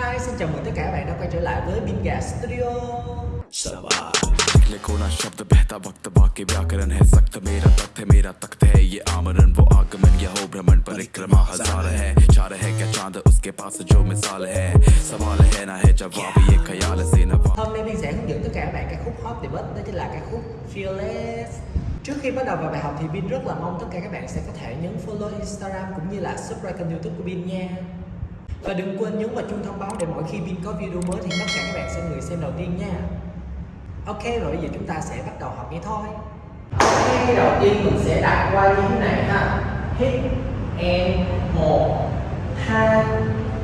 Hi, xin chào mừng tất cả các bạn đã quay trở lại với Bin Gà Studio सवाल लिखो ना शब्द बहता वक्त बाकी व्याकरण है सख्त मेरा तख्त है मेरा तख्त है ये आमरण वो आगमन यह हो भ्रमण परिक्रमा हजार है चार है क्या चांद उसके पास जो मिसाल है सवाल है ना है जवाब ये ख्याल से नवाब Hôm nay Bin sẽ hướng dẫn tất cả các bạn ca khúc hot debut đó chính là ca khúc Fearless Trước khi bắt đầu vào bài học thì Bin rất là mong tất cả các bạn sẽ có thể nhấn follow Instagram cũng như là subscribe kênh youtube của Bin nha Và đừng quên nhấn vào chuông thông báo để mỗi khi Pin có video mới thì tất cả các bạn sẽ người xem đầu tiên nha. Ok, rồi bây giờ chúng ta sẽ bắt đầu học nghe thôi. Ok, đầu tiên mình sẽ đặt qua như thế này ha. Hit em 1 2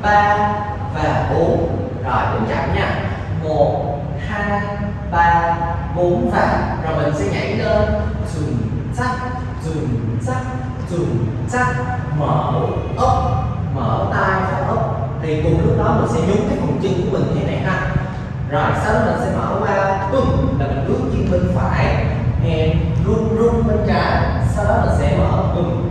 3 và 4 Rồi đến chậm nha. 1 2 3 4 và Rồi mình sẽ nhảy lên. Dùng chắc dùng chắc dùng chắc Mở ốc Mở tay và ốc, Thì cùng lúc đó mình sẽ nhúng cái phần chân của mình thế này ha. Rồi sau đó mình sẽ mở qua, bùm, là mình bước chân bên phải and run run bên trái. Sau đó mình sẽ mở, bùm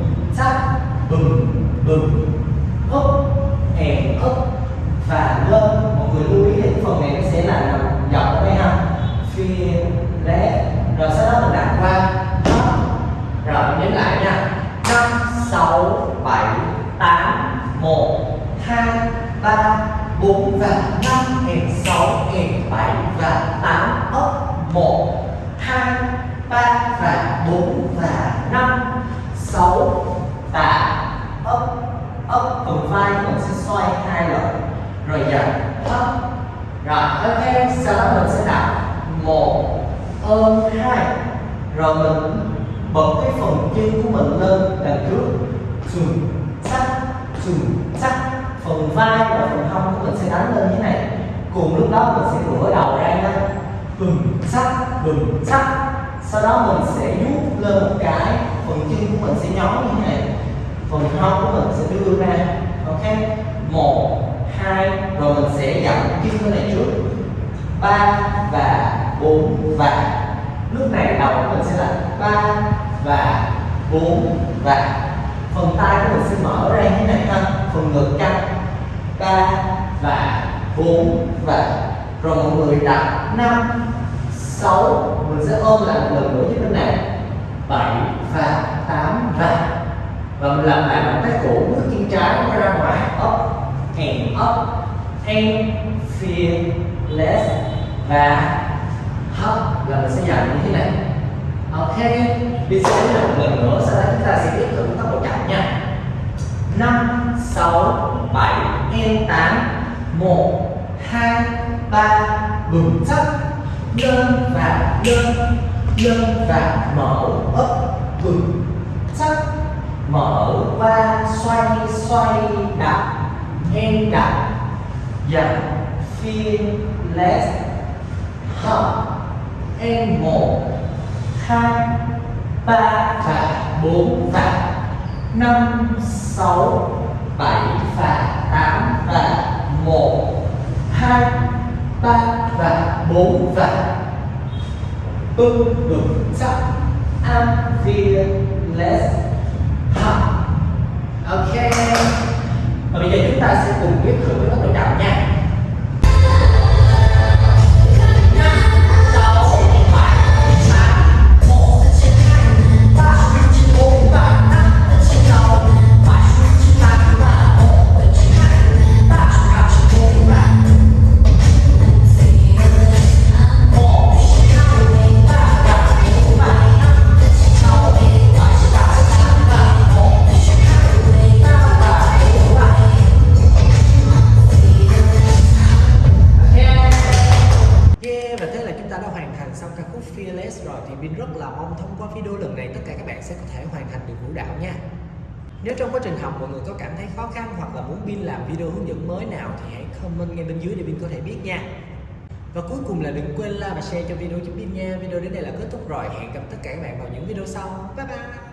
1 2 3 4 và 5 hẹp 6 hẹp 7 và 8 ấp 1 2 3 và 4 và 5 6 8 ấp ấp phần vai mình sẽ xoay hai lần rồi dần thấp rồi ok sau đó mình sẽ đặt một ôm hai rồi mình bật cái phần chân của mình lên đằng trước xuống chắc chắc phần vai và phần hông của mình sẽ đánh lên như thế này. Cùng lúc đó mình sẽ ngửa đầu ra nha. Bừng chắc bừng chắc sau đó mình sẽ vuốt lên một cái, phần chân của mình sẽ nhón như thế này. Phần hông của mình sẽ đưa ra, ok? Một, hai, rồi mình sẽ dặn chân cái này trước. Ba và bốn và. Lúc này đầu của mình sẽ là ba và bốn và phần tay của mình sẽ mở ra như thế này ha. Phần ngực căng. Ba và bốn và rồi mọi người đặt năm, sáu. Mình sẽ ôm lại một lần nữa như bên này. Bảy và tám và và mình làm lại động tác cũ, bước chân trái nó ra ngoài. Up and up and fearless. Và hấp là mình sẽ dành như thế này. Ờ, ok đi sẽ là một lần nữa sau đó chúng ta sẽ tiếp tục tốc độ chậm nha. Năm, sáu, bảy and tám, một, hai, ba, bừng chắc lên và lên lên và mở ấp, bừng chắc mở qua xoay xoay đặt em đặt dần less hop em một hai ba và bốn và năm sáu bảy và tám và một. hai ba và bốn và bưng bừng chắc. I'm fearless ha Fearless rồi thì Bin rất là mong thông qua video lần này tất cả các bạn sẽ có thể hoàn thành được vũ đạo nha. Nếu trong quá trình học mọi người có cảm thấy khó khăn hoặc là muốn Bin làm video hướng dẫn mới nào thì hãy comment ngay bên dưới để Bin có thể biết nha. Và cuối cùng là đừng quên like và share cho video cho Bin nha. Video đến đây là kết thúc rồi, hẹn gặp tất cả các bạn vào những video sau. Bye bye!